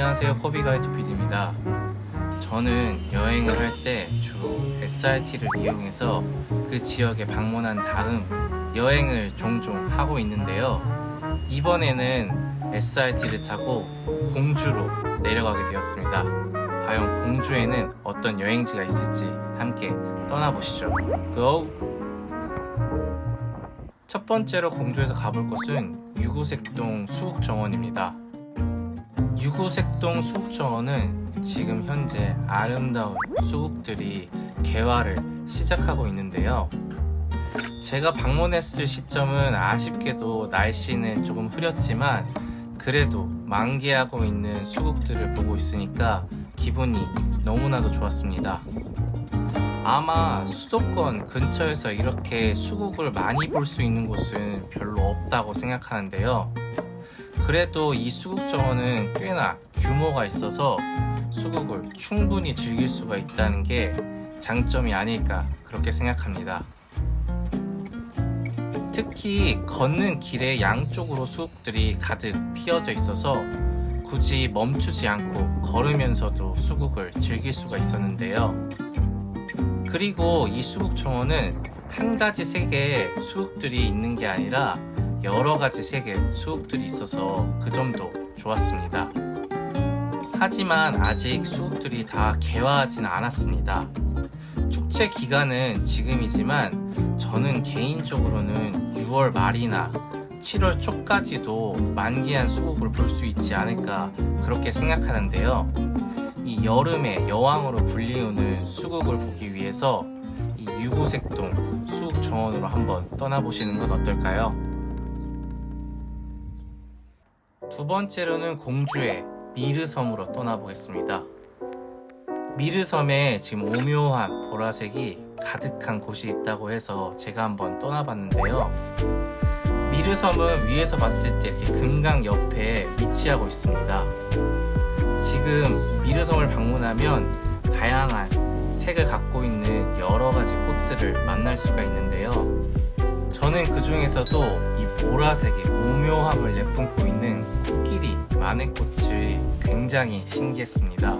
안녕하세요 코비가이드 PD입니다. 저는 여행을 할 때 주로 SRT를 이용해서 그 지역에 방문한 다음 여행을 종종 하고 있는데요. 이번에는 SRT를 타고 공주로 내려가게 되었습니다. 과연 공주에는 어떤 여행지가 있을지 함께 떠나보시죠. GO! 첫 번째로 공주에서 가볼 곳은 유구색동 수국정원입니다 유구색동 수국정원은 지금 현재 아름다운 수국들이 개화를 시작하고 있는데요. 제가 방문했을 시점은 아쉽게도 날씨는 조금 흐렸지만 그래도 만개하고 있는 수국들을 보고 있으니까 기분이 너무나도 좋았습니다. 아마 수도권 근처에서 이렇게 수국을 많이 볼 수 있는 곳은 별로 없다고 생각하는데요 그래도 이 수국 정원은 꽤나 규모가 있어서 수국을 충분히 즐길 수가 있다는 게 장점이 아닐까 그렇게 생각합니다. 특히 걷는 길의 양쪽으로 수국들이 가득 피어져 있어서 굳이 멈추지 않고 걸으면서도 수국을 즐길 수가 있었는데요. 그리고 이 수국 정원은 한 가지 색의 수국들이 있는 게 아니라 여러 가지 색의 수국들이 있어서 그 점도 좋았습니다. 하지만 아직 수국들이 다 개화하진 않았습니다. 축제 기간은 지금이지만 저는 개인적으로는 6월 말이나 7월 초까지도 만개한 수국을 볼 수 있지 않을까 그렇게 생각하는데요. 이 여름의 여왕으로 불리우는 수국을 보기 위해서 이 유구색동 수국 정원으로 한번 떠나보시는 건 어떨까요? 두 번째로는 공주의 미르섬으로 떠나보겠습니다. 미르섬에 지금 오묘한 보라색이 가득한 곳이 있다고 해서 제가 한번 떠나봤는데요. 미르섬은 위에서 봤을 때 이렇게 금강 옆에 위치하고 있습니다. 지금 미르섬을 방문하면 다양한 색을 갖고 있는 여러 가지 꽃들을 만날 수가 있는데요. 저는 그 중에서도 이 보라색의 오묘함을 내뿜고 있는 코끼리 마늘꽃이 굉장히 신기했습니다.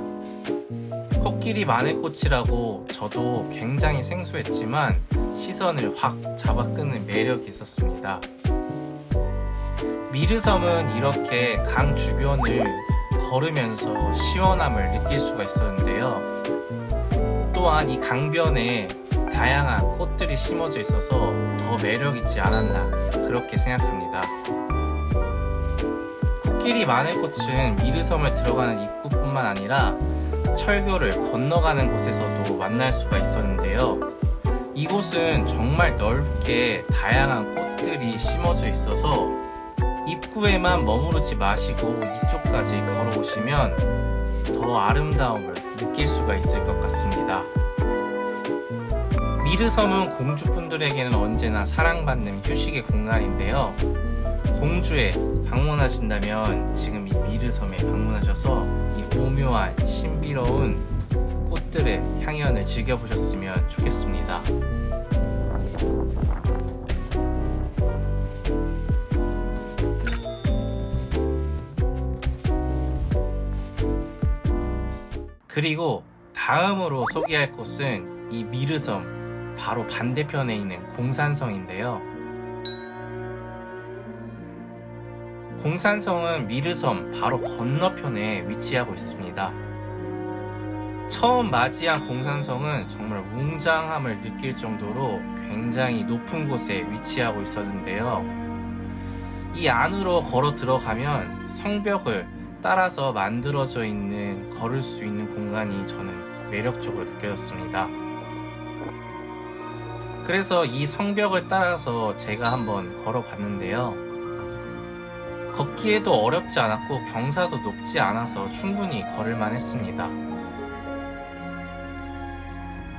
코끼리 마늘꽃이라고 저도 굉장히 생소했지만 시선을 확 잡아끄는 매력이 있었습니다. 미르섬은 이렇게 강 주변을 걸으면서 시원함을 느낄 수가 있었는데요. 또한 이 강변에 다양한 꽃들이 심어져 있어서 더 매력있지 않았나 그렇게 생각합니다. 코끼리 마늘꽃은 미르섬을 들어가는 입구뿐만 아니라 철교를 건너가는 곳에서도 만날 수가 있었는데요. 이곳은 정말 넓게 다양한 꽃들이 심어져 있어서 입구에만 머무르지 마시고 이쪽까지 걸어오시면 더 아름다움을 느낄 수가 있을 것 같습니다. 미르섬은 공주분들에게는 언제나 사랑받는 휴식의 공간인데요. 공주에 방문하신다면 지금 이 미르섬에 방문하셔서 이 오묘한 신비로운 꽃들의 향연을 즐겨보셨으면 좋겠습니다. 그리고 다음으로 소개할 곳은 이 미르섬 바로 반대편에 있는 공산성인데요. 공산성은 미르섬 바로 건너편에 위치하고 있습니다. 처음 맞이한 공산성은 정말 웅장함을 느낄 정도로 굉장히 높은 곳에 위치하고 있었는데요. 이 안으로 걸어 들어가면 성벽을 따라서 만들어져 있는 걸을 수 있는 공간이 저는 매력적으로 느껴졌습니다. 그래서 이 성벽을 따라서 제가 한번 걸어봤는데요. 걷기에도 어렵지 않았고 경사도 높지 않아서 충분히 걸을만 했습니다.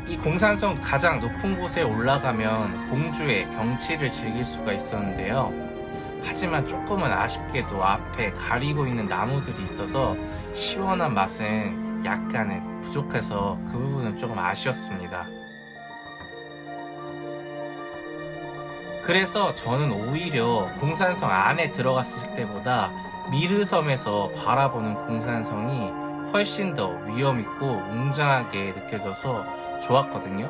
이 공산성 가장 높은 곳에 올라가면 공주의 경치를 즐길 수가 있었는데요. 하지만 조금은 아쉽게도 앞에 가리고 있는 나무들이 있어서 시원한 맛은 약간은 부족해서 그 부분은 조금 아쉬웠습니다. 그래서 저는 오히려 공산성 안에 들어갔을 때보다 미르섬에서 바라보는 공산성이 훨씬 더 위험있고 웅장하게 느껴져서 좋았거든요.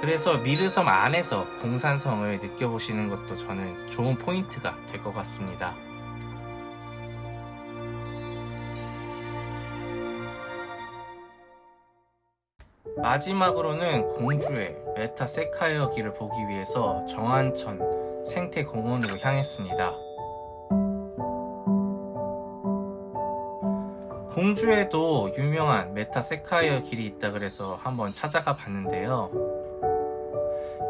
그래서 미르섬 안에서 공산성을 느껴보시는 것도 저는 좋은 포인트가 될 것 같습니다. 마지막으로는 공주의 메타세쿼이아 길을 보기 위해서 정안천 생태공원으로 향했습니다. 공주에도 유명한 메타세쿼이아 길이 있다 그래서 한번 찾아가 봤는데요.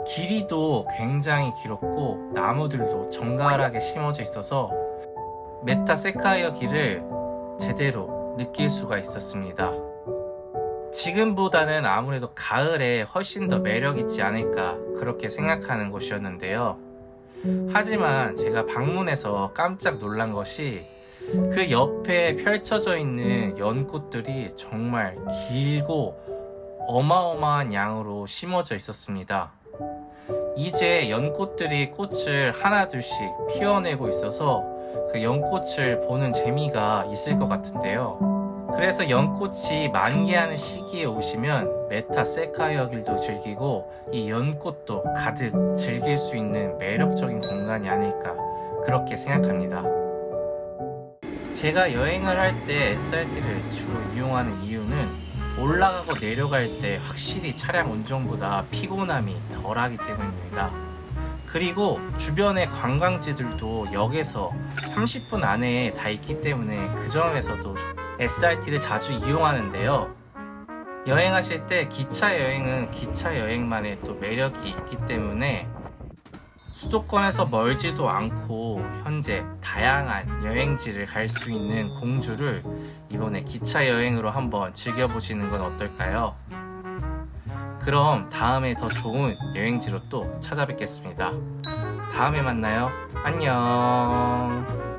길이도 굉장히 길었고 나무들도 정갈하게 심어져 있어서 메타 세카이어 길을 제대로 느낄 수가 있었습니다. 지금보다는 아무래도 가을에 훨씬 더 매력 있지 않을까 그렇게 생각하는 곳이었는데요. 하지만 제가 방문해서 깜짝 놀란 것이 그 옆에 펼쳐져 있는 연꽃들이 정말 길고 어마어마한 양으로 심어져 있었습니다. 이제 연꽃들이 꽃을 하나둘씩 피워내고 있어서 그 연꽃을 보는 재미가 있을 것 같은데요. 그래서 연꽃이 만개하는 시기에 오시면 메타 세카이어 길도 즐기고 이 연꽃도 가득 즐길 수 있는 매력적인 공간이 아닐까 그렇게 생각합니다. 제가 여행을 할 때 SRT를 주로 이용하는 이유는 올라가고 내려갈 때 확실히 차량 운전보다 피곤함이 덜하기 때문입니다. 그리고 주변의 관광지들도 역에서 30분 안에 다 있기 때문에 그 점에서도 SRT를 자주 이용하는데요. 여행하실 때 기차 여행은 기차 여행만의 또 매력이 있기 때문에 수도권에서 멀지도 않고 현재 다양한 여행지를 갈 수 있는 공주를 이번에 기차 여행으로 한번 즐겨보시는 건 어떨까요? 그럼 다음에 더 좋은 여행지로 또 찾아뵙겠습니다. 다음에 만나요. 안녕.